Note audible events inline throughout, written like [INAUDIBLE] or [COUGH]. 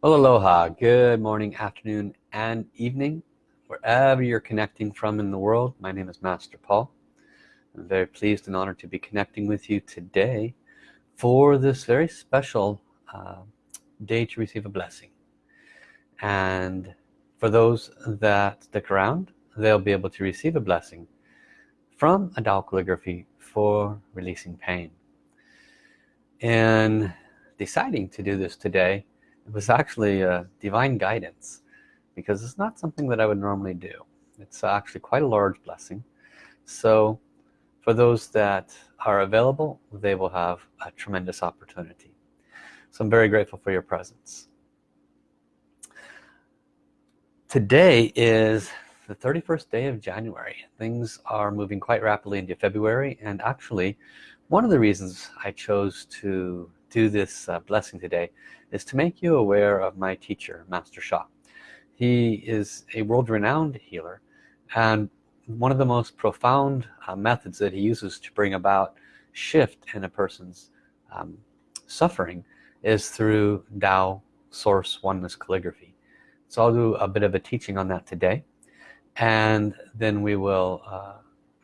Well, aloha, good morning, afternoon, and evening, wherever you're connecting from in the world. My name is Master Paul. I'm very pleased and honored to be connecting with you today for this very special uh, day to receive a blessing. And for those that stick around, they'll be able to receive a blessing from a calligraphy for releasing pain. In deciding to do this today, it was actually a divine guidance because it's not something that I would normally do. It's actually quite a large blessing. So for those that are available they will have a tremendous opportunity. So I'm very grateful for your presence. Today is the 31st day of January. Things are moving quite rapidly into February and actually one of the reasons I chose to do this uh, blessing today is to make you aware of my teacher Master Sha he is a world-renowned healer and one of the most profound uh, methods that he uses to bring about shift in a person's um, suffering is through Tao source oneness calligraphy. So I'll do a bit of a teaching on that today and then we will uh,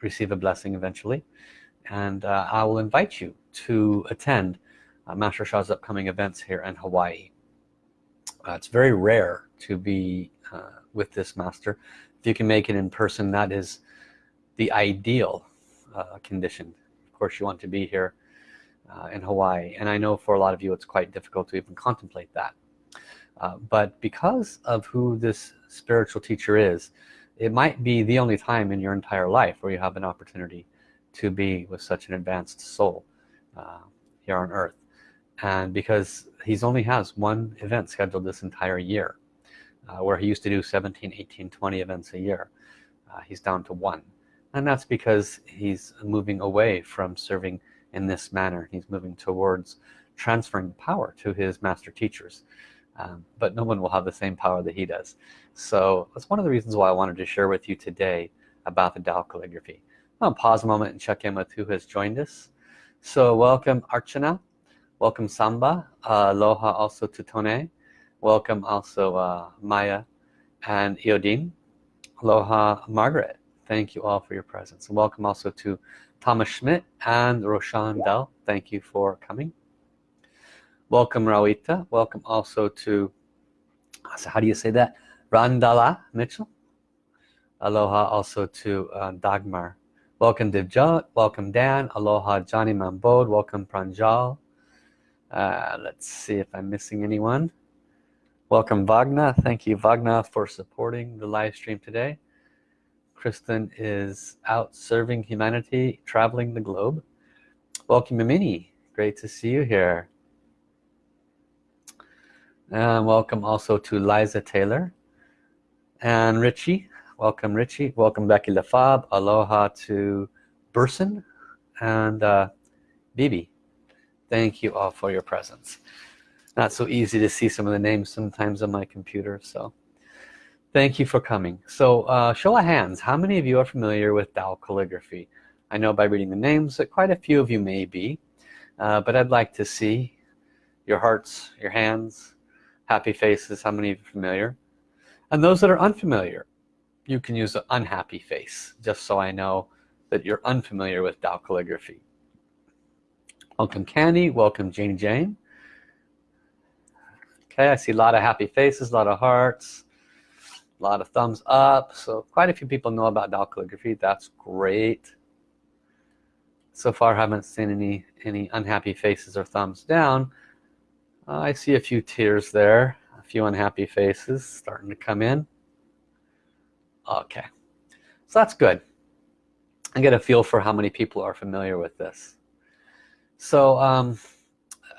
receive a blessing eventually. And uh, I will invite you to attend uh, Master Sha's upcoming events here in Hawaii. Uh, it's very rare to be uh, with this master. If you can make it in person, that is the ideal uh, condition. Of course, you want to be here uh, in Hawaii. And I know for a lot of you, it's quite difficult to even contemplate that. Uh, but because of who this spiritual teacher is, it might be the only time in your entire life where you have an opportunity to be with such an advanced soul uh, here on earth and because he's only has one event scheduled this entire year uh, where he used to do 17 18 20 events a year. Uh, he's down to one. And that's because he's moving away from serving in this manner. He's moving towards transferring power to his master teachers um, but no one will have the same power that he does. So that's one of the reasons why I wanted to share with you today about the Tao calligraphy. I'll pause a moment and check in with who has joined us. So welcome Archana welcome Samba. Uh, aloha also to Tone. Welcome also uh, Maya and Iodine aloha Margaret. Thank you all for your presence. And welcome also to Thomas Schmidt and Roshan Dell thank you for coming. Welcome Rawita welcome also to so how do you say that? Randala Mitchell. Aloha also to uh, Dagmar. Welcome Divjot. Welcome Dan. Aloha Johnny Mambod welcome Pranjal uh, let's see if I'm missing anyone. Welcome Wagner thank you Wagner for supporting the live stream today. Kristen is out serving humanity traveling the globe. Welcome Mimini great to see you here. And welcome also to Liza Taylor and Richie. Welcome Richie. Welcome Becky LaFab. Aloha to Burson and uh, Bibi thank you all for your presence. Not so easy to see some of the names sometimes on my computer so thank you for coming. So uh, show of hands how many of you are familiar with Tao calligraphy? I know by reading the names that quite a few of you may be uh, but I'd like to see your hearts your hands happy faces how many of you are familiar? And those that are unfamiliar you can use an unhappy face just so I know that you're unfamiliar with Tao calligraphy welcome Candy welcome Jane Jane. Okay I see a lot of happy faces a lot of hearts a lot of thumbs up. So quite a few people know about Tao calligraphy that's great. So far haven't seen any any unhappy faces or thumbs down. Uh, I see a few tears there a few unhappy faces starting to come in. Okay so that's good. I get a feel for how many people are familiar with this so um,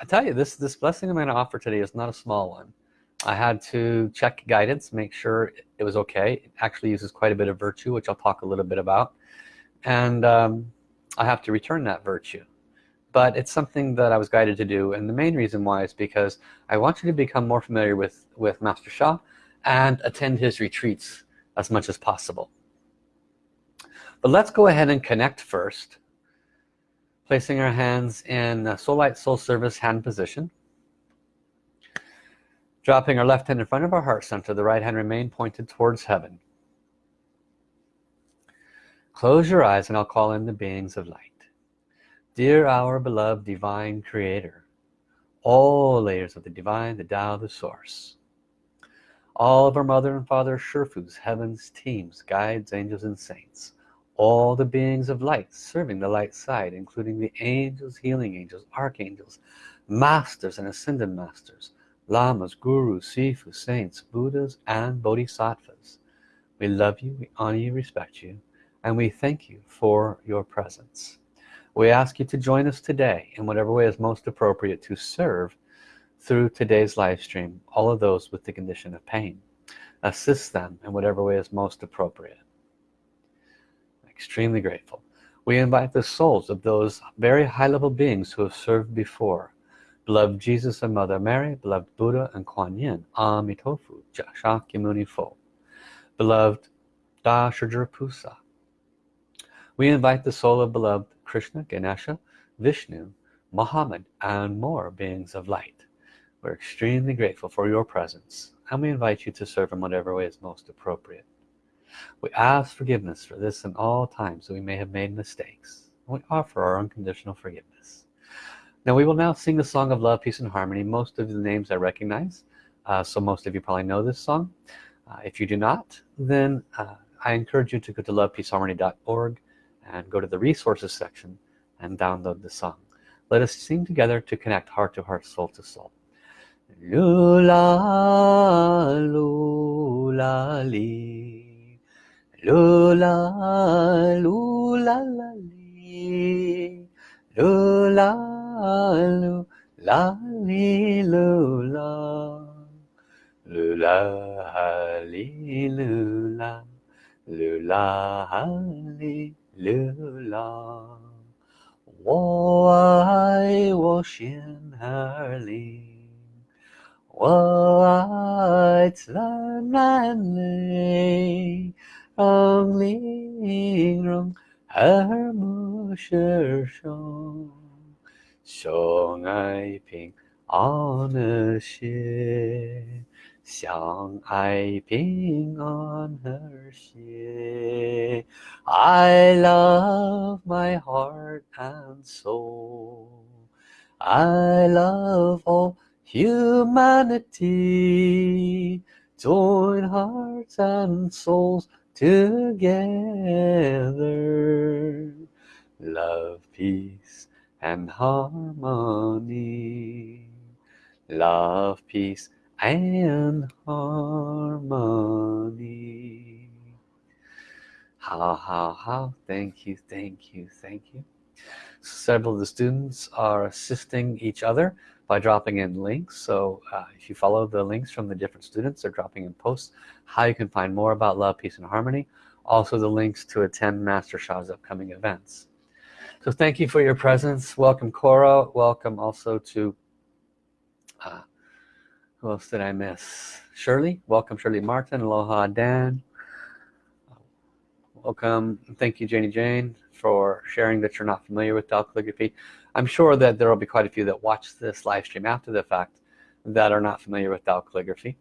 I tell you this this blessing I'm going to offer today is not a small one. I had to check guidance make sure it was okay. It actually uses quite a bit of virtue which I'll talk a little bit about. And um, I have to return that virtue. But it's something that I was guided to do. And the main reason why is because I want you to become more familiar with with Master Sha and attend his retreats as much as possible. But let's go ahead and connect first placing our hands in soul light soul service hand position. Dropping our left hand in front of our heart center the right hand remain pointed towards heaven. Close your eyes and I'll call in the beings of light. Dear our beloved divine creator all layers of the divine the Tao the source. All of our mother and father Sherfus heavens teams guides angels and saints all the beings of light serving the light side including the angels healing angels archangels masters and ascended masters lamas, gurus, sifu, saints, buddhas, and bodhisattvas. We love you, we honor you, respect you, and we thank you for your presence. We ask you to join us today in whatever way is most appropriate to serve through today's live stream all of those with the condition of pain. Assist them in whatever way is most appropriate. Extremely grateful. We invite the souls of those very high-level beings who have served before Beloved Jesus and Mother Mary, beloved Buddha and Kuan Yin, Amitofu, Shakyamuni Fo. Beloved Da. We invite the soul of beloved Krishna, Ganesha, Vishnu, Muhammad, and more beings of light. We're extremely grateful for your presence, and we invite you to serve in whatever way is most appropriate. We ask forgiveness for this and all times that we may have made mistakes. We offer our unconditional forgiveness. Now we will now sing the song of love, peace, and harmony. Most of the names I recognize, uh, so most of you probably know this song. Uh, if you do not, then uh, I encourage you to go to lovepeaceharmony.org and go to the resources section and download the song. Let us sing together to connect heart to heart, soul to soul. Lula, lula. Lula, lula, la, li. Lula, lu la li lu la lu la ha li lu la lu la ha li lu la 我爱我心儿里，我爱自然美， ang lingrong her mu shi song. shong ai ping on a ship. Song I ping on her ship. i love my heart and soul i love all humanity join hearts and souls together. Love, peace, and harmony. Love peace and harmony. How how how thank you thank you thank you. Several of the students are assisting each other by dropping in links. So uh, if you follow the links from the different students they're dropping in posts how you can find more about love peace and harmony. Also the links to attend Master Sha's upcoming events. So thank you for your presence. Welcome Cora. Welcome also to uh, who else did I miss? Shirley. Welcome Shirley Martin. Aloha Dan. Welcome. Thank you Janie Jane for sharing that you're not familiar with Tao calligraphy I'm sure that there will be quite a few that watch this live stream after the fact that are not familiar with Tao calligraphy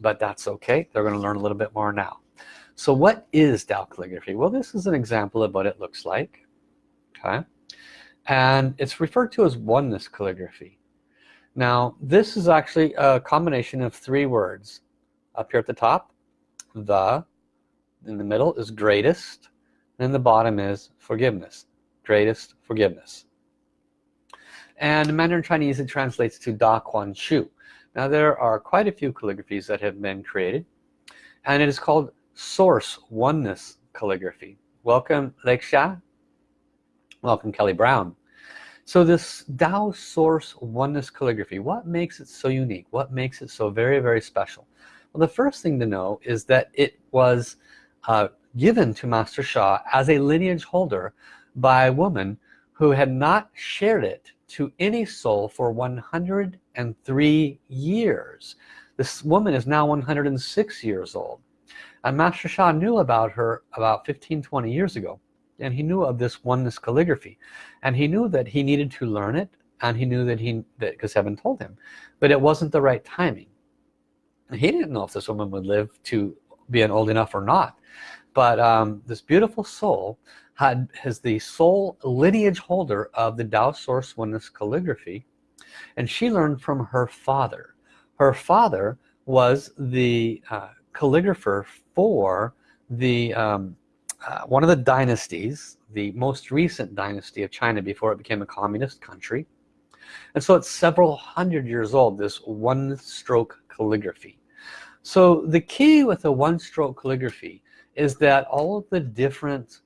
but that's okay. They're going to learn a little bit more now. So what is Tao calligraphy well this is an example of what it looks like okay? And it's referred to as oneness calligraphy. Now this is actually a combination of three words. Up here at the top the in the middle is greatest and the bottom is forgiveness greatest forgiveness. And in Mandarin Chinese it translates to Da Kuan Shu. Now there are quite a few calligraphies that have been created and it is called source oneness calligraphy. Welcome Lexia welcome Kelly Brown. So this Tao source oneness calligraphy what makes it so unique? What makes it so very very special? Well the first thing to know is that it was uh, given to Master Sha as a lineage holder by a woman who had not shared it to any soul for 103 years. This woman is now 106 years old. And Master Sha knew about her about 15 20 years ago and he knew of this oneness calligraphy. And he knew that he needed to learn it and he knew that he that because heaven told him. But it wasn't the right timing. He didn't know if this woman would live to be an old enough or not but um, this beautiful soul had has the sole lineage holder of the Tao Source Oneness calligraphy and she learned from her father. Her father was the uh, calligrapher for the um, uh, one of the dynasties the most recent dynasty of China before it became a communist country. And so it's several hundred years old this one stroke calligraphy. So the key with the one stroke calligraphy is that all of the different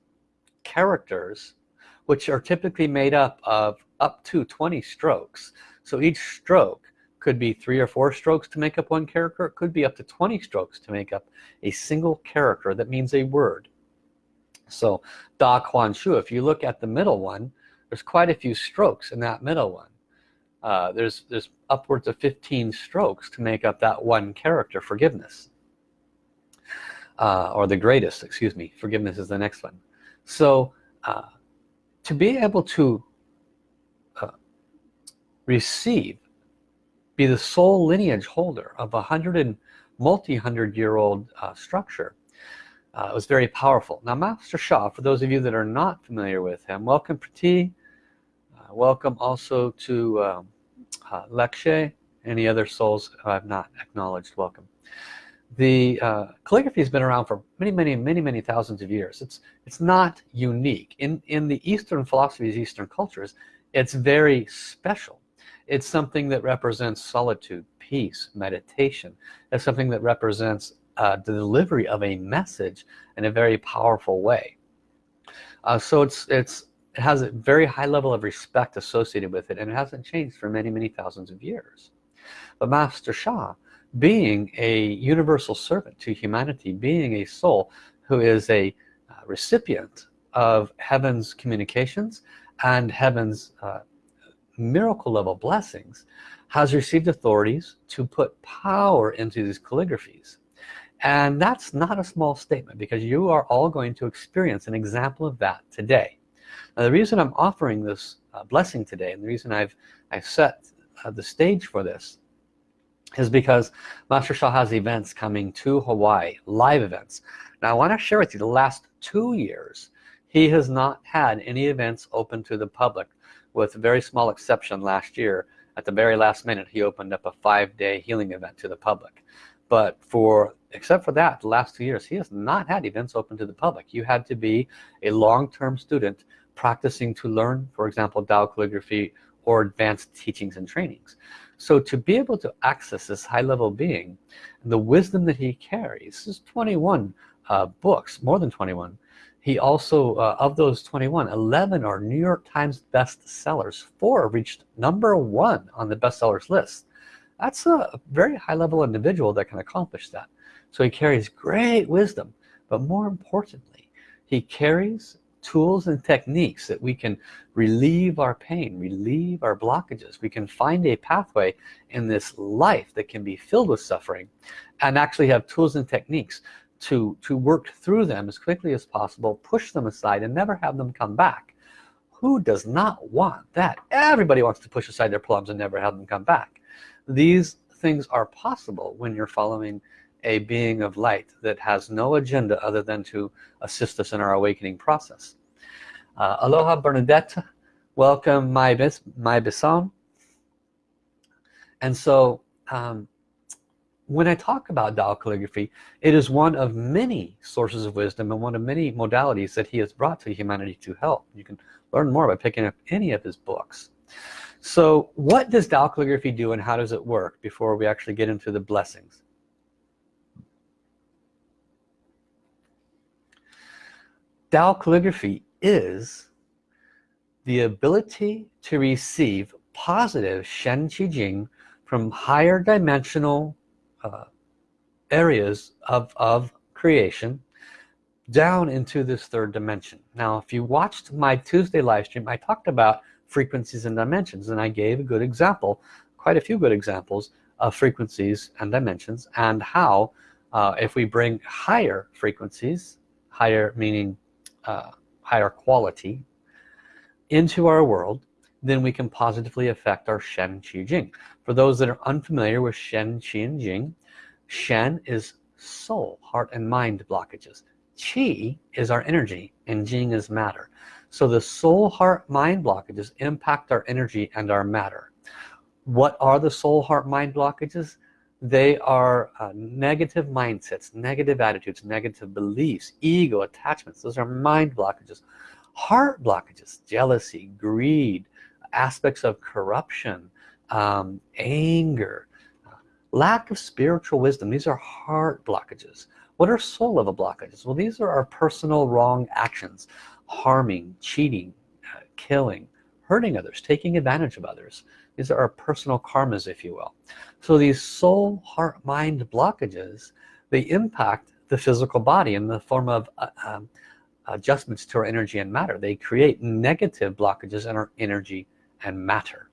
characters which are typically made up of up to 20 strokes so each stroke could be three or four strokes to make up one character it could be up to 20 strokes to make up a single character that means a word. So Da Kuan Shu if you look at the middle one there's quite a few strokes in that middle one. Uh, there's there's upwards of 15 strokes to make up that one character forgiveness uh, or the greatest excuse me forgiveness is the next one. So uh, to be able to uh, receive be the sole lineage holder of a hundred and multi-hundred year old uh, structure uh, was very powerful. Now Master Sha for those of you that are not familiar with him welcome Prati uh, welcome also to um, Lekshe any other souls I've not acknowledged welcome the uh, calligraphy has been around for many many many many thousands of years. It's it's not unique. In in the Eastern philosophies Eastern cultures it's very special. It's something that represents solitude peace meditation. It's something that represents uh, the delivery of a message in a very powerful way. Uh, so it's it's it has a very high level of respect associated with it and it hasn't changed for many many thousands of years. But Master Sha being a universal servant to humanity being a soul who is a uh, recipient of heaven's communications and heaven's uh, miracle level blessings has received authorities to put power into these calligraphies. And that's not a small statement because you are all going to experience an example of that today. Now, the reason I'm offering this uh, blessing today and the reason I've I've set uh, the stage for this is because Master Sha has events coming to Hawaii live events. Now I want to share with you the last two years he has not had any events open to the public with a very small exception last year. At the very last minute he opened up a five-day healing event to the public. But for except for that the last two years he has not had events open to the public. You had to be a long-term student practicing to learn for example Tao calligraphy or advanced teachings and trainings so to be able to access this high-level being the wisdom that he carries is 21 uh, books more than 21 he also uh, of those 21 11 are New York Times best sellers four reached number one on the bestsellers list. That's a very high-level individual that can accomplish that. So he carries great wisdom but more importantly he carries tools and techniques that we can relieve our pain relieve our blockages. We can find a pathway in this life that can be filled with suffering and actually have tools and techniques to to work through them as quickly as possible push them aside and never have them come back. Who does not want that? Everybody wants to push aside their problems and never have them come back. These things are possible when you're following a being of light that has no agenda other than to assist us in our awakening process. Uh, aloha Bernadette. Welcome my bis my bison and so um, when I talk about Tao calligraphy it is one of many sources of wisdom and one of many modalities that he has brought to humanity to help. You can learn more by picking up any of his books. So what does Tao calligraphy do and how does it work before we actually get into the blessings Tao calligraphy is the ability to receive positive Shen Qi Jing from higher dimensional uh, areas of, of creation down into this third dimension. Now if you watched my Tuesday live stream I talked about frequencies and dimensions and I gave a good example quite a few good examples of frequencies and dimensions and how uh, if we bring higher frequencies higher meaning uh, higher quality into our world then we can positively affect our Shen Qi Jing for those that are unfamiliar with Shen Qi and Jing Shen is soul, heart and mind blockages. Qi is our energy and Jing is matter. So the soul, heart, mind blockages impact our energy and our matter. What are the soul, heart, mind blockages? They are uh, negative mindsets, negative attitudes, negative beliefs, ego, attachments. Those are mind blockages. Heart blockages, jealousy, greed, aspects of corruption, um, anger, lack of spiritual wisdom these are heart blockages what are soul level blockages well these are our personal wrong actions harming cheating uh, killing hurting others taking advantage of others these are our personal karmas if you will. So these soul heart mind blockages they impact the physical body in the form of uh, um, adjustments to our energy and matter. They create negative blockages in our energy and matter.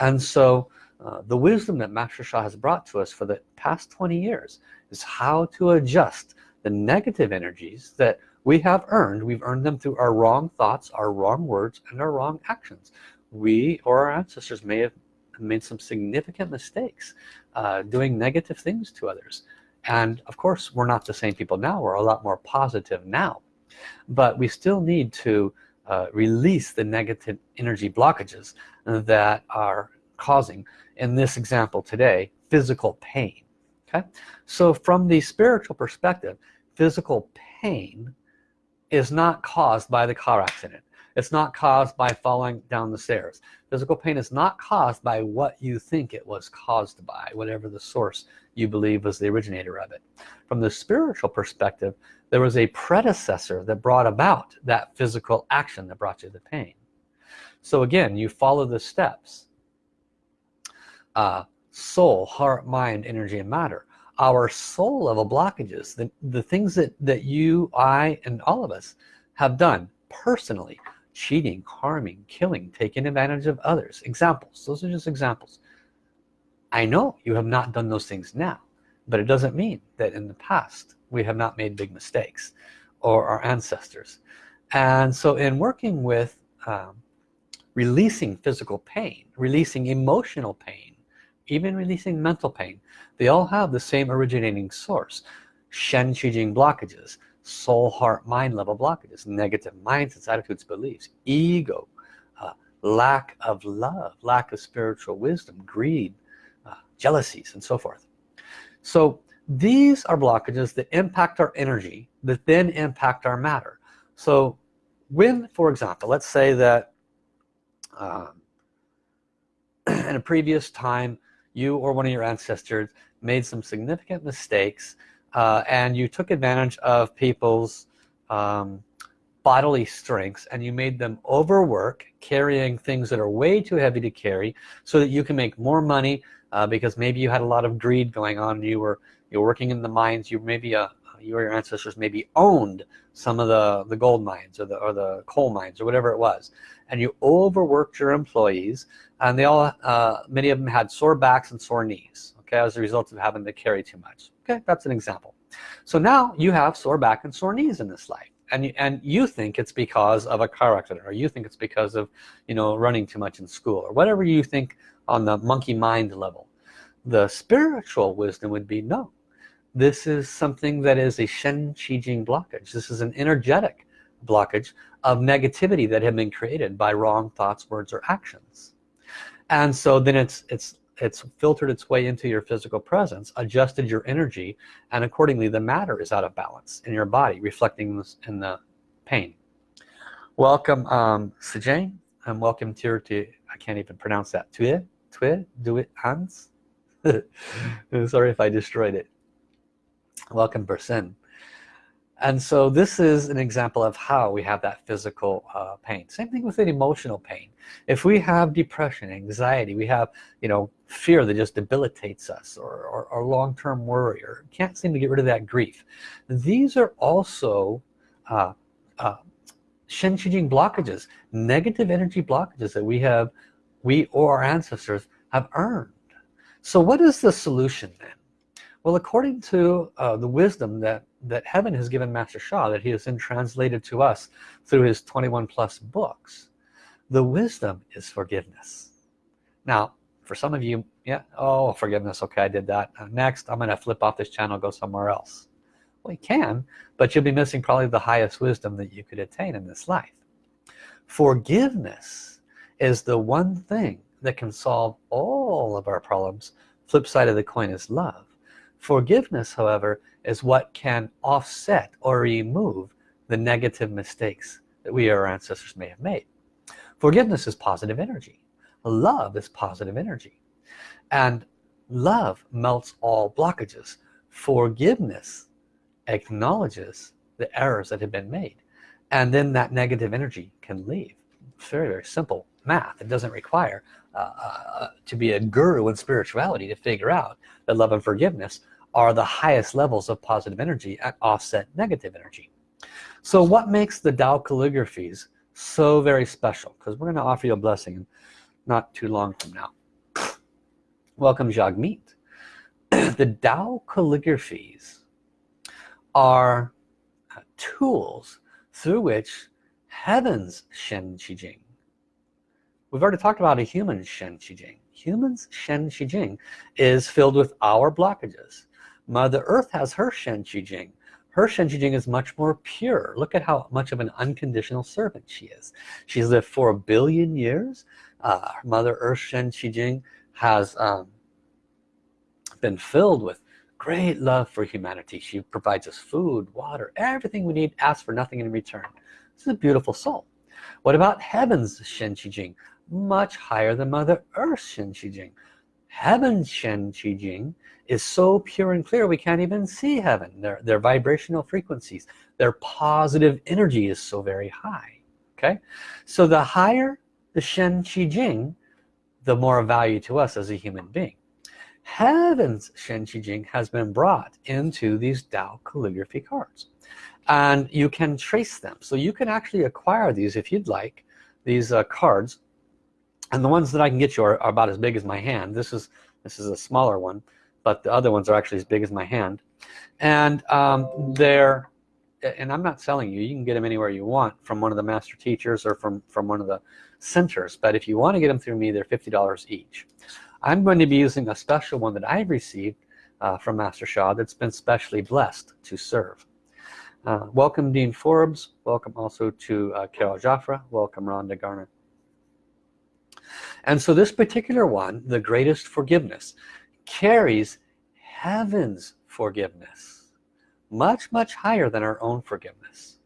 And so uh, the wisdom that Master Sha has brought to us for the past 20 years is how to adjust the negative energies that we have earned. We've earned them through our wrong thoughts our wrong words and our wrong actions we or our ancestors may have made some significant mistakes uh, doing negative things to others. And of course we're not the same people now. We're a lot more positive now. But we still need to uh, release the negative energy blockages that are causing in this example today physical pain. Okay? So from the spiritual perspective physical pain is not caused by the car accident it's not caused by falling down the stairs. Physical pain is not caused by what you think it was caused by whatever the source you believe was the originator of it. From the spiritual perspective there was a predecessor that brought about that physical action that brought you the pain. So again you follow the steps. Uh, soul heart mind energy and matter our soul level blockages the, the things that that you I and all of us have done personally cheating harming killing taking advantage of others. Examples. Those are just examples. I know you have not done those things now but it doesn't mean that in the past we have not made big mistakes or our ancestors. And so in working with um, releasing physical pain releasing emotional pain even releasing mental pain they all have the same originating source Shen Qi Jing blockages soul heart mind level blockages negative mindsets attitudes beliefs ego uh, lack of love lack of spiritual wisdom greed uh, jealousies and so forth. So these are blockages that impact our energy that then impact our matter. So when for example let's say that um, [CLEARS THROAT] in a previous time you or one of your ancestors made some significant mistakes uh, and you took advantage of people's um, bodily strengths and you made them overwork carrying things that are way too heavy to carry so that you can make more money uh, because maybe you had a lot of greed going on. You were you were working in the mines. You maybe uh, you or your ancestors maybe owned some of the the gold mines or the or the coal mines or whatever it was. And you overworked your employees and they all uh, many of them had sore backs and sore knees okay as a result of having to carry too much okay that's an example. So now you have sore back and sore knees in this life and you, and you think it's because of a car accident or you think it's because of you know running too much in school or whatever you think on the monkey mind level. The spiritual wisdom would be no this is something that is a Shen Qi Jing blockage. This is an energetic blockage of negativity that have been created by wrong thoughts words or actions. And so then it's it's it's filtered its way into your physical presence adjusted your energy and accordingly the matter is out of balance in your body reflecting this in the pain. Welcome um Sejane and welcome to to I can't even pronounce that. Tue Tue do it Hans [LAUGHS] sorry if I destroyed it. Welcome person and so this is an example of how we have that physical uh, pain. Same thing with an emotional pain. If we have depression anxiety we have you know fear that just debilitates us or, or, or long-term worry or can't seem to get rid of that grief these are also uh, uh, Shen Qi Jing blockages negative energy blockages that we have we or our ancestors have earned. So what is the solution then? Well, according to uh, the wisdom that, that heaven has given Master Sha, that he has then translated to us through his 21 plus books, the wisdom is forgiveness. Now, for some of you yeah oh forgiveness okay I did that. Next I'm gonna flip off this channel go somewhere else. Well you can but you'll be missing probably the highest wisdom that you could attain in this life. Forgiveness is the one thing that can solve all of our problems. Flip side of the coin is love. Forgiveness however is what can offset or remove the negative mistakes that we or our ancestors may have made. Forgiveness is positive energy. Love is positive energy. And love melts all blockages. Forgiveness acknowledges the errors that have been made. And then that negative energy can leave. It's very very simple math. It doesn't require uh, uh, to be a guru in spirituality to figure out that love and forgiveness are the highest levels of positive energy and offset negative energy. So what makes the Tao calligraphies so very special? Because we're going to offer you a blessing not too long from now. Welcome Jagmeet. [CLEARS THROAT] The Tao calligraphies are uh, tools through which heaven's Shen Qi Jing we've already talked about a human Shen Qi Jing humans Shen Qi Jing is filled with our blockages Mother Earth has her Shen Qi Jing her Shen Qi Jing is much more pure. Look at how much of an unconditional servant she is. She's lived for a billion years. Uh, Mother Earth Shen Qi Jing has um, been filled with great love for humanity. She provides us food water everything we need ask for nothing in return. This is a beautiful soul. What about heaven's Shen Qi Jing much higher than Mother Earth's Shen Qi Jing heaven's Shen Qi Jing is so pure and clear we can't even see heaven. Their, their vibrational frequencies their positive energy is so very high okay? So the higher the Shen Qi Jing the more value to us as a human being. Heaven's Shen Qi Jing has been brought into these Tao calligraphy cards and you can trace them. So you can actually acquire these if you'd like these uh, cards. And the ones that I can get you are, are about as big as my hand. This is this is a smaller one but the other ones are actually as big as my hand. And um, they're and I'm not selling you. You can get them anywhere you want from one of the master teachers or from from one of the centers but if you want to get them through me they're $50 each. I'm going to be using a special one that I've received uh, from Master Sha that's been specially blessed to serve. Uh, welcome Dean Forbes. Welcome also to uh, Carol Jaffra welcome Rhonda Garner. And so this particular one the greatest forgiveness carries heaven's forgiveness much much higher than our own forgiveness.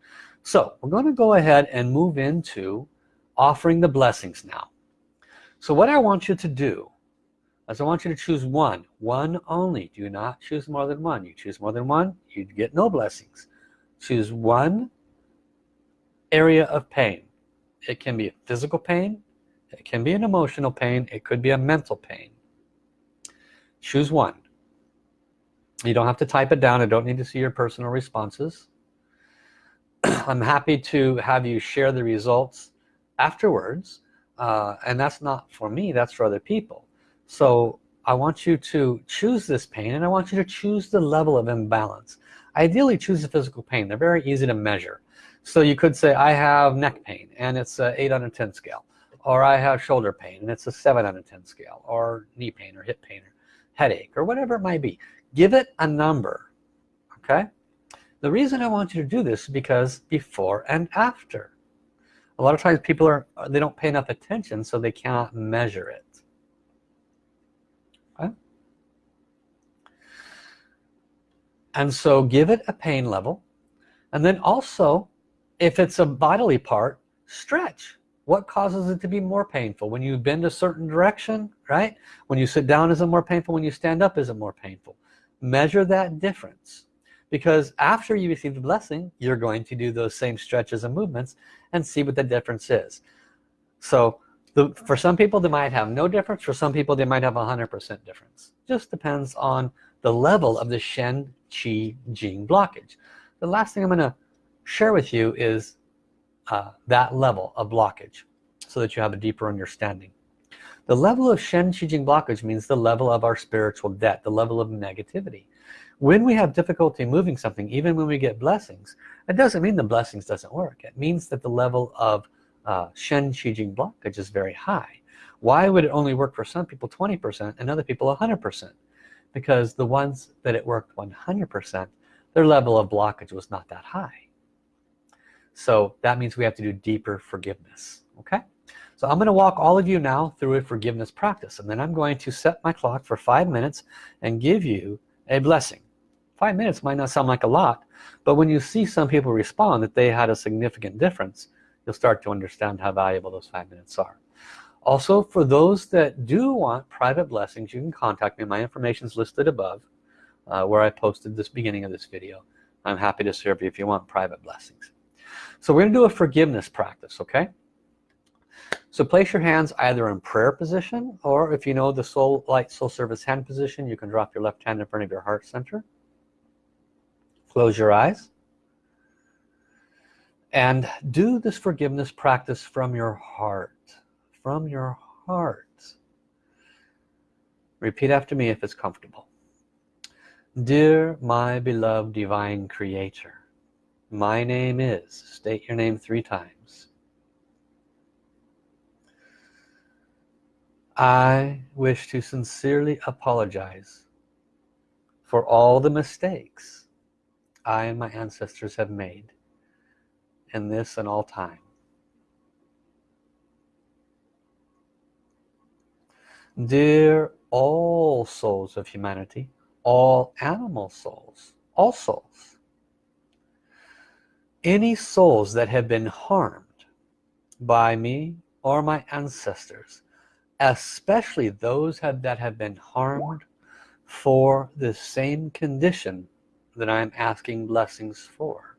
So we're going to go ahead and move into offering the blessings now. So what I want you to do is I want you to choose one one only. Do not choose more than one? You choose more than one you get no blessings. Choose one area of pain. It can be a physical pain it can be an emotional pain it could be a mental pain choose one. You don't have to type it down. I don't need to see your personal responses. [CLEARS THROAT] I'm happy to have you share the results afterwards uh, and that's not for me that's for other people. So I want you to choose this pain and I want you to choose the level of imbalance. Ideally choose the physical pain. They're very easy to measure. So you could say I have neck pain and it's a 8 out of 10 scale or I have shoulder pain and it's a 7 out of 10 scale or knee pain or hip pain or headache or whatever it might be. Give it a number okay? The reason I want you to do this is because before and after. A lot of times people are they don't pay enough attention so they cannot measure it. Okay? and so give it a pain level. And then also if it's a bodily part stretch what causes it to be more painful? When you bend a certain direction right? When you sit down is it more painful? When you stand up is it more painful? Measure that difference. Because after you receive the blessing you're going to do those same stretches and movements and see what the difference is. So the, for some people they might have no difference. For some people they might have a hundred percent difference. Just depends on the level of the Shen Qi Jing blockage. The last thing I'm gonna share with you is uh, that level of blockage so that you have a deeper understanding. The level of Shen Qi Jing blockage means the level of our spiritual debt the level of negativity. When we have difficulty moving something even when we get blessings it doesn't mean the blessings doesn't work. It means that the level of uh, Shen Qi Jing blockage is very high. Why would it only work for some people 20% and other people 100% because the ones that it worked 100% their level of blockage was not that high so that means we have to do deeper forgiveness okay? So I'm going to walk all of you now through a forgiveness practice and then I'm going to set my clock for five minutes and give you a blessing. Five minutes might not sound like a lot but when you see some people respond that they had a significant difference you'll start to understand how valuable those five minutes are. Also for those that do want private blessings you can contact me. My information is listed above uh, where I posted this beginning of this video. I'm happy to serve you if you want private blessings so we're gonna do a forgiveness practice okay? So place your hands either in prayer position or if you know the soul light soul service hand position you can drop your left hand in front of your heart center. Close your eyes. And do this forgiveness practice from your heart from your heart. Repeat after me if it's comfortable. Dear my beloved divine creator my name is state your name three times I wish to sincerely apologize for all the mistakes I and my ancestors have made in this and all time. Dear all souls of humanity, all animal souls, all souls, any souls that have been harmed by me or my ancestors, especially those have, that have been harmed for the same condition that I'm asking blessings for.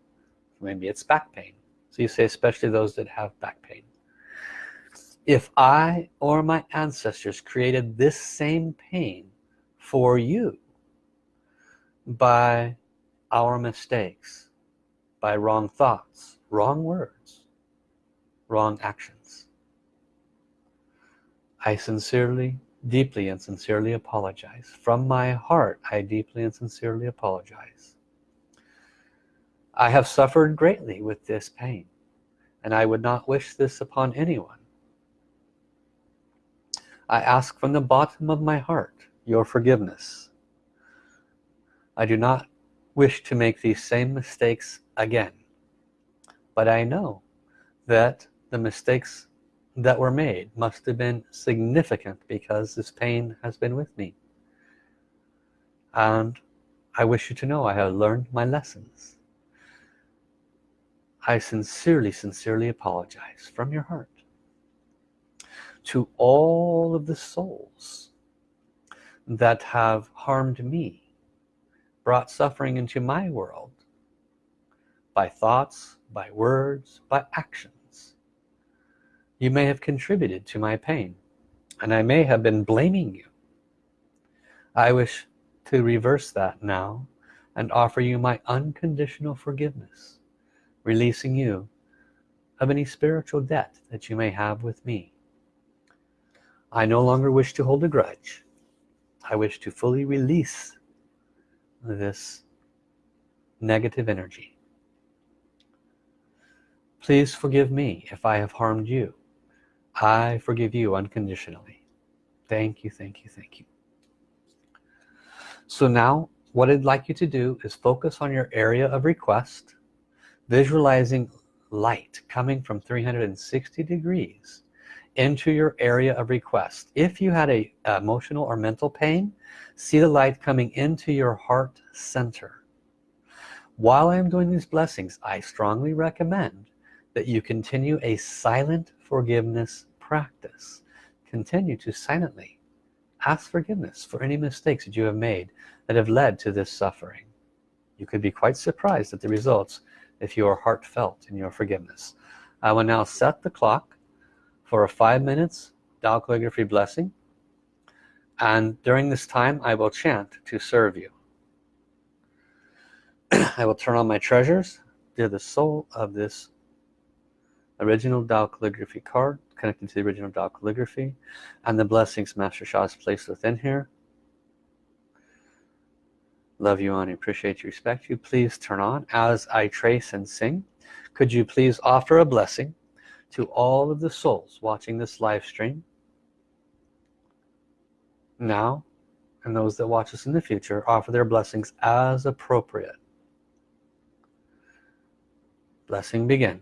Maybe it's back pain. So you say especially those that have back pain. If I or my ancestors created this same pain for you by our mistakes by wrong thoughts wrong words wrong actions. I sincerely deeply and sincerely apologize. From my heart I deeply and sincerely apologize. I have suffered greatly with this pain and I would not wish this upon anyone. I ask from the bottom of my heart your forgiveness. I do not wish to make these same mistakes again. But I know that the mistakes that were made must have been significant because this pain has been with me. And I wish you to know I have learned my lessons. I sincerely sincerely apologize from your heart to all of the souls that have harmed me brought suffering into my world by thoughts by words by actions. You may have contributed to my pain and I may have been blaming you. I wish to reverse that now and offer you my unconditional forgiveness releasing you of any spiritual debt that you may have with me. I no longer wish to hold a grudge. I wish to fully release this negative energy please forgive me if I have harmed you. I forgive you unconditionally. Thank you thank you thank you. So now what I'd like you to do is focus on your area of request visualizing light coming from 360 degrees into your area of request. If you had a emotional or mental pain see the light coming into your heart center. While I'm doing these blessings I strongly recommend that you continue a silent forgiveness practice. Continue to silently ask forgiveness for any mistakes that you have made that have led to this suffering. You could be quite surprised at the results if you are heartfelt in your forgiveness. I will now set the clock for a five minutes Tao calligraphy blessing. And during this time I will chant to serve you. [CLEARS THROAT] I will turn on my treasures. To the soul of this original Tao calligraphy card connected to the original Tao calligraphy and the blessings Master Sha has placed within here. Love you and appreciate you, respect you. Please turn on as I trace and sing. Could you please offer a blessing to all of the souls watching this live stream now and those that watch us in the future offer their blessings as appropriate blessing begin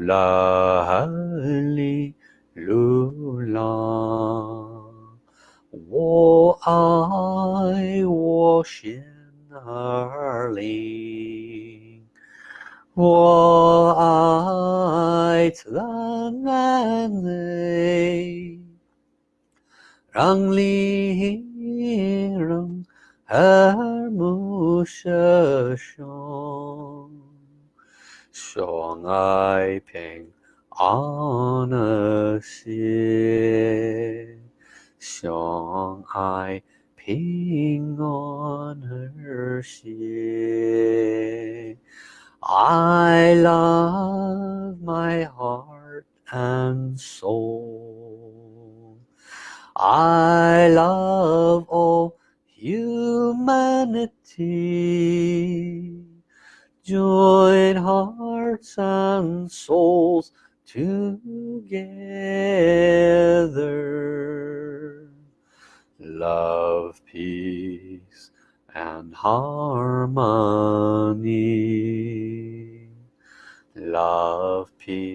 lula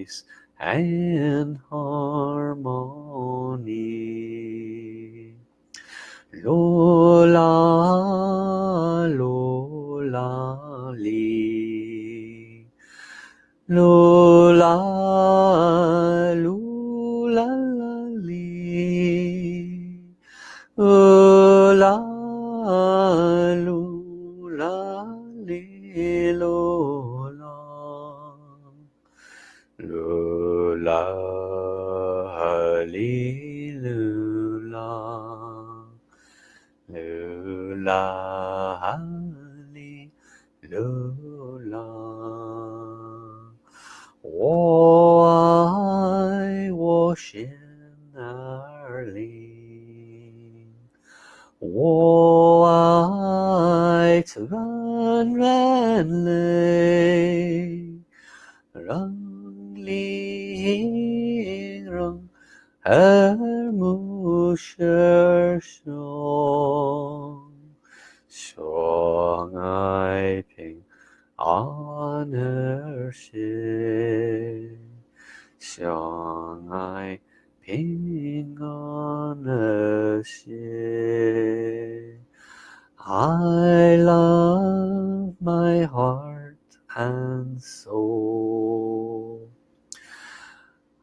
peace and harmony Lola, Lola, Lee. Lola,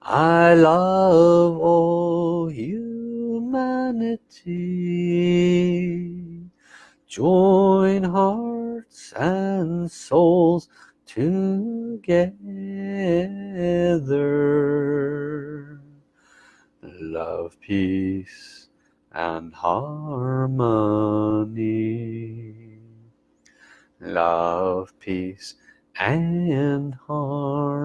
I love all humanity. Join hearts and souls together. Love, peace, and harmony. Love, peace, and harmony.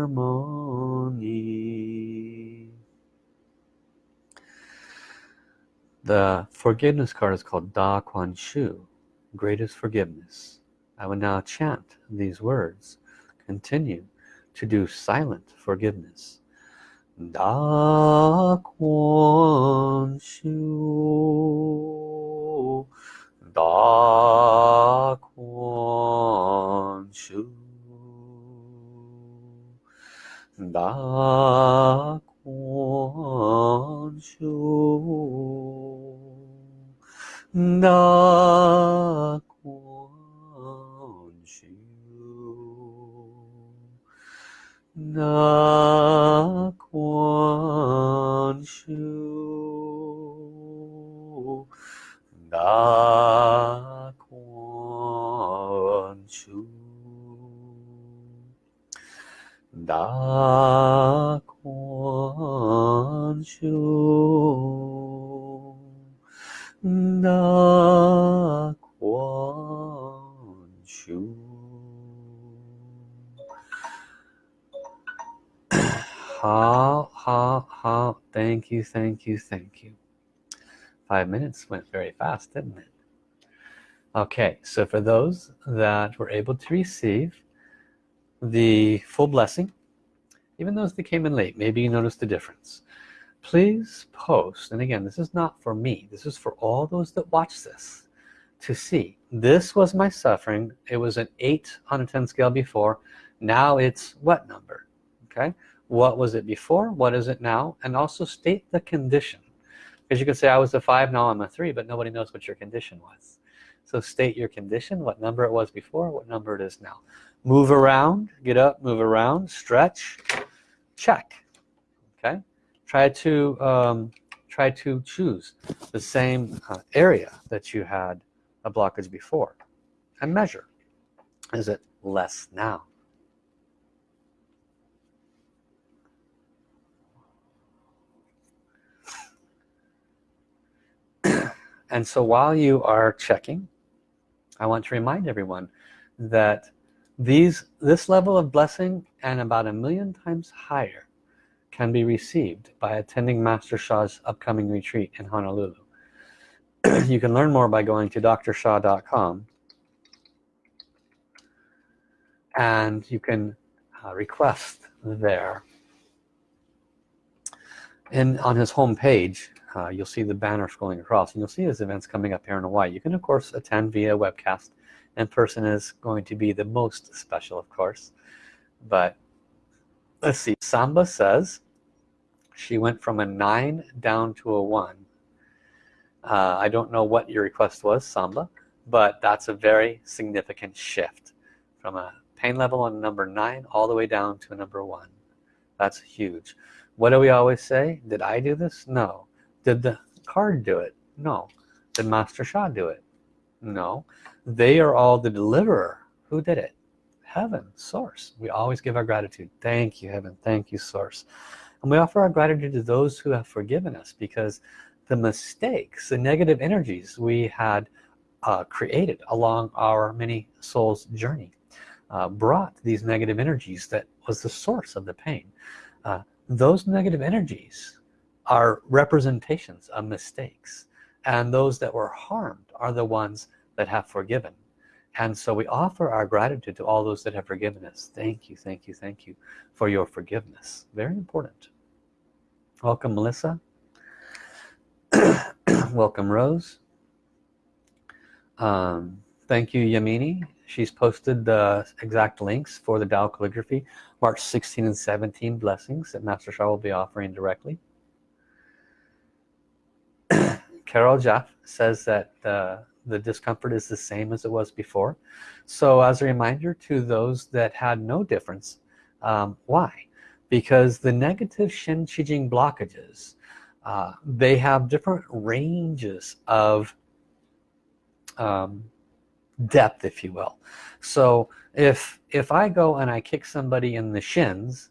The forgiveness card is called Da Kuan Shu, greatest forgiveness. I will now chant these words. Continue to do silent forgiveness. Da Kuan Shu, Da Kuan Shu, Da Kuan Shu, Da Kuan Shu, Da Kuan Shu, Da 大宽恕，大宽恕。好，好，好，Thank you, thank you, thank you. Five minutes went very fast, didn't it? Okay, so for those that were able to receive, the full blessing even those that came in late maybe you noticed the difference. Please post and again this is not for me this is for all those that watch this to see this was my suffering it was an 8 on a 10 scale before now it's what number? Okay what was it before what is it now and also state the condition. Because you can say I was a five now I'm a three but nobody knows what your condition was. So state your condition what number it was before what number it is now move around get up move around stretch check okay? Try to um, try to choose the same uh, area that you had a blockage before and measure. Is it less now? And so while you are checking I want to remind everyone that these this level of blessing and about a million times higher can be received by attending Master Sha's upcoming retreat in Honolulu. [CLEARS THROAT] You can learn more by going to drsha.com and you can uh, request there. And on his home page uh, you'll see the banner scrolling across and you'll see his events coming up here in Hawaii. You can of course attend via webcast in person is going to be the most special of course. But let's see Samba says she went from a nine down to a one. Uh, I don't know what your request was Samba but that's a very significant shift from a pain level on number nine all the way down to a number one. That's huge. What do we always say? Did I do this? No. Did the card do it? No. Did Master Sha do it? No. They are all the deliverer. Who did it? Heaven, Source. We always give our gratitude. Thank you, Heaven. Thank you, Source. And we offer our gratitude to those who have forgiven us because the mistakes, the negative energies we had uh, created along our many souls journey uh, brought these negative energies that was the source of the pain. Uh, those negative energies are representations of mistakes and those that were harmed are the ones that have forgiven. And so we offer our gratitude to all those that have forgiven us. Thank you thank you thank you for your forgiveness. Very important. Welcome Melissa. [CLEARS THROAT] Welcome Rose. Um, thank you Yamini. She's posted the exact links for the Tao calligraphy. March 16 and 17 blessings that Master Sha will be offering directly Carol Jeff says that uh, the discomfort is the same as it was before. So as a reminder to those that had no difference um, why? Because the negative Shen Qi Jing blockages uh, they have different ranges of um, depth if you will. So if if I go and I kick somebody in the shins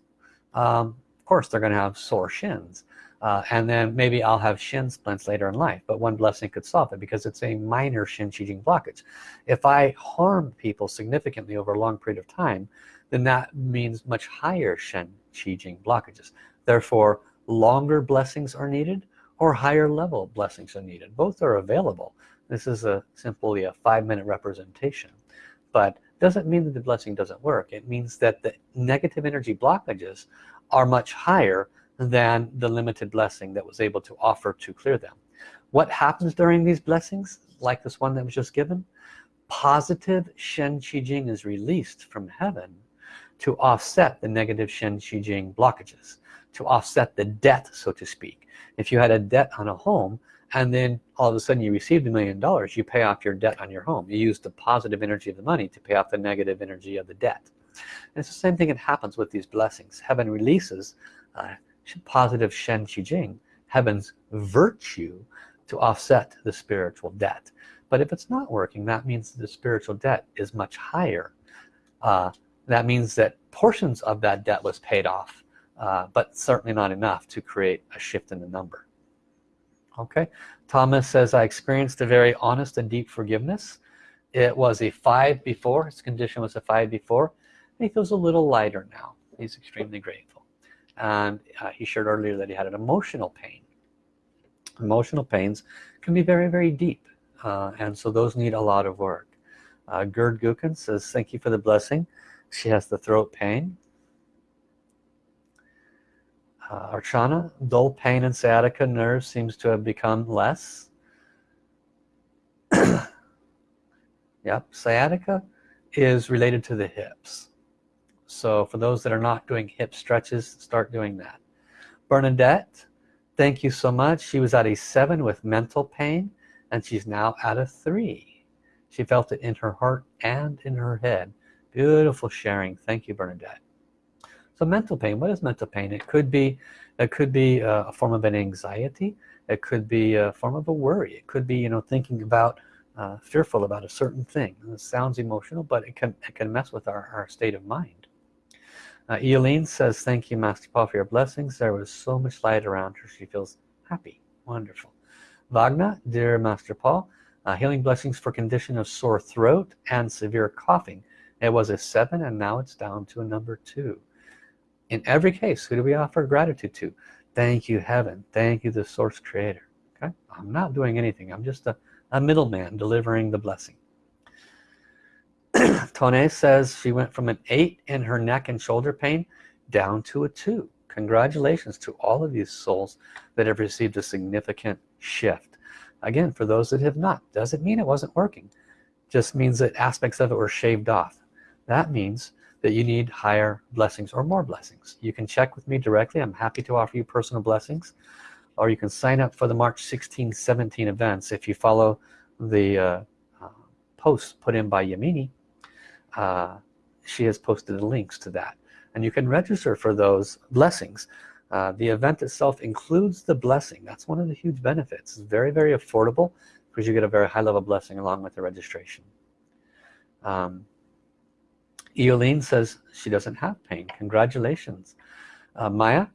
um, of course they're gonna have sore shins uh, and then maybe I'll have shin splints later in life but one blessing could solve it because it's a minor Shen Qi Jing blockage. If I harm people significantly over a long period of time then that means much higher Shen Jing blockages. Therefore longer blessings are needed or higher level blessings are needed. Both are available. This is a simply a five-minute representation. But doesn't mean that the blessing doesn't work. It means that the negative energy blockages are much higher than the limited blessing that was able to offer to clear them. What happens during these blessings like this one that was just given? Positive Shen Qi Jing is released from heaven to offset the negative Shen Qi Jing blockages to offset the debt so to speak. If you had a debt on a home and then all of a sudden you received a million dollars you pay off your debt on your home. You use the positive energy of the money to pay off the negative energy of the debt. And it's the same thing that happens with these blessings. Heaven releases uh, positive Shen Qi Jing, heaven's virtue to offset the spiritual debt. But if it's not working, that means the spiritual debt is much higher. Uh, that means that portions of that debt was paid off, uh, but certainly not enough to create a shift in the number. okay Thomas says I experienced a very honest and deep forgiveness it was a five before his condition was a five before and he feels a little lighter now he's extremely grateful and uh, he shared earlier that he had an emotional pain. Emotional pains can be very very deep uh, and so those need a lot of work. Uh, Gerd Gukin says thank you for the blessing. She has the throat pain. Uh, Archana dull pain and sciatica nerve seems to have become less. [COUGHS] Yep sciatica is related to the hips so for those that are not doing hip stretches start doing that. Bernadette thank you so much. She was at a seven with mental pain and she's now at a three. She felt it in her heart and in her head. Beautiful sharing. Thank you Bernadette. So mental pain what is mental pain? It could be it could be a form of an anxiety. It could be a form of a worry. It could be you know thinking about uh, fearful about a certain thing. It sounds emotional but it can it can mess with our, our state of mind uh, Eileen says thank you Master Paul for your blessings. There was so much light around her. She feels happy. Wonderful. Wagner dear Master Paul uh, healing blessings for condition of sore throat and severe coughing. It was a seven and now it's down to a number two. In every case who do we offer gratitude to? Thank you heaven. Thank you the source creator. Okay? I'm not doing anything. I'm just a, a middleman delivering the blessing Tone says she went from an eight in her neck and shoulder pain down to a two. Congratulations to all of these souls that have received a significant shift. Again for those that have not doesn't mean it wasn't working. Just means that aspects of it were shaved off. That means that you need higher blessings or more blessings. You can check with me directly. I'm happy to offer you personal blessings. Or you can sign up for the March 16 17 events if you follow the uh, uh, posts put in by Yamini uh, she has posted links to that. And you can register for those blessings. Uh, the event itself includes the blessing. That's one of the huge benefits. It's very very affordable because you get a very high level blessing along with the registration. Um, says she doesn't have pain. Congratulations. Uh, Maya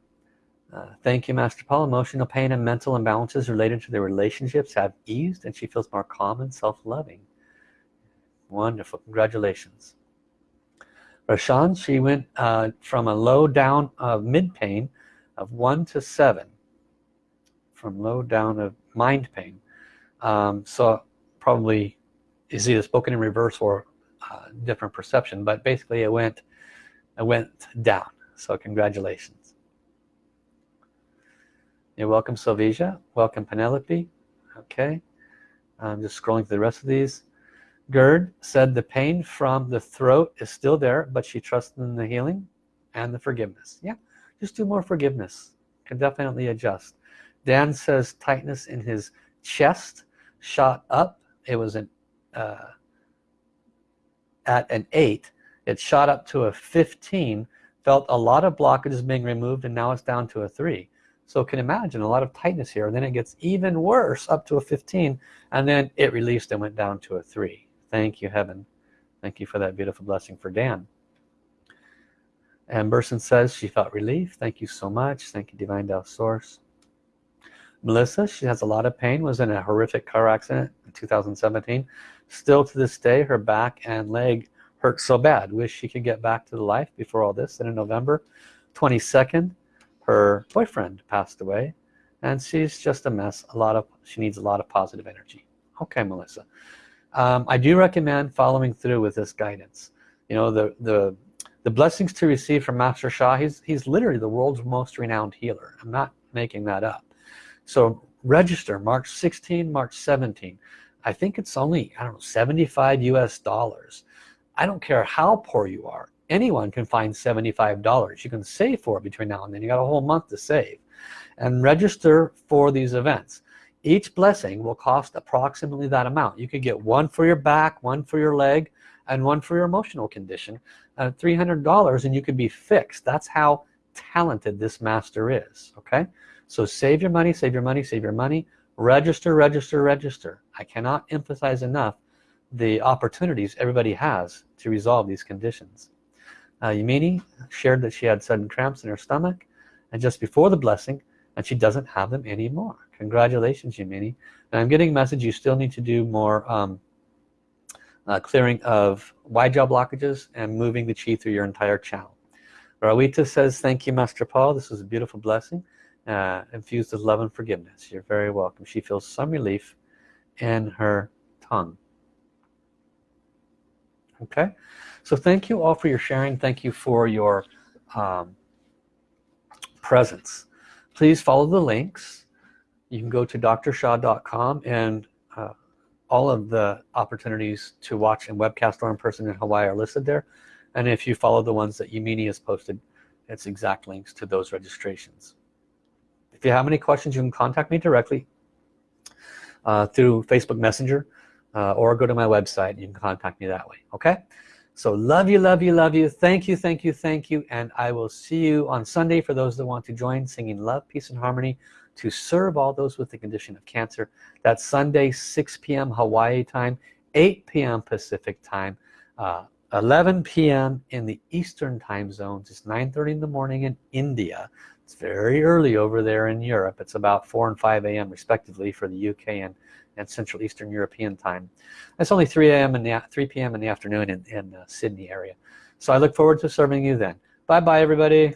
uh, thank you Master Paul. Emotional pain and mental imbalances related to their relationships have eased and she feels more calm and self-loving wonderful. Congratulations. Rashan she went uh, from a low down of mid pain of one to seven. From low down of mind pain. Um, so probably is either spoken in reverse or uh, different perception but basically it went it went down. So congratulations. You're welcome Sylvia welcome Penelope. Okay. I'm just scrolling through the rest of these Gerd said the pain from the throat is still there but she trusts in the healing and the forgiveness. Yeah just do more forgiveness. Can definitely adjust. Dan says tightness in his chest shot up. It was an uh, at an 8 it shot up to a 15 felt a lot of blockages being removed and now it's down to a 3 so can imagine a lot of tightness here. And then it gets even worse up to a 15 and then it released and went down to a 3 thank you heaven. Thank you for that beautiful blessing for Dan. And Burson says she felt relief thank you so much. Thank you divine Tao source. Melissa she has a lot of pain was in a horrific car accident in 2017 still to this day her back and leg hurt so bad. Wish she could get back to the life before all this. And in November 22nd her boyfriend passed away and she's just a mess. A lot of she needs a lot of positive energy. Okay Melissa um, I do recommend following through with this guidance. You know the the the blessings to receive from Master Sha he's he's literally the world's most renowned healer. I'm not making that up. So register March 16 March 17 I think it's only I don't know 75 US dollars. I don't care how poor you are. Anyone can find $75 you can save for it between now and then. You got a whole month to save. And register for these events each blessing will cost approximately that amount. You could get one for your back one for your leg and one for your emotional condition uh, $300 and you could be fixed. That's how talented this master is okay? So save your money save your money save your money. Register register register. I cannot emphasize enough the opportunities everybody has to resolve these conditions. Uh, shared that she had sudden cramps in her stomach and just before the blessing and she doesn't have them anymore congratulations Yamini. And I'm getting a message you still need to do more um, uh, clearing of Wai Jiao blockages and moving the chi through your entire channel. Rawita says thank you Master Paul. This was a beautiful blessing uh, infused with love and forgiveness. You're very welcome. She feels some relief in her tongue. Okay. So thank you all for your sharing. Thank you for your um, presence. Please follow the links you can go to drsha.com and uh, all of the opportunities to watch and webcast or in person in Hawaii are listed there. And if you follow the ones that Yamini has posted it's exact links to those registrations. If you have any questions you can contact me directly uh, through Facebook Messenger uh, or go to my website you can contact me that way okay? So love you love you love you. Thank you thank you thank you. And I will see you on Sunday for those that want to join singing love peace and harmony to serve all those with the condition of cancer that's Sunday 6 p.m. Hawaii time 8 p.m. Pacific time uh, 11 p.m. in the Eastern time zones it's 9:30 in the morning in India it's very early over there in Europe it's about 4 and 5 a.m. respectively for the UK and and Central Eastern European time. It's only 3 a.m. and 3 p.m. in the afternoon in, in uh, Sydney area. So I look forward to serving you then. Bye bye everybody.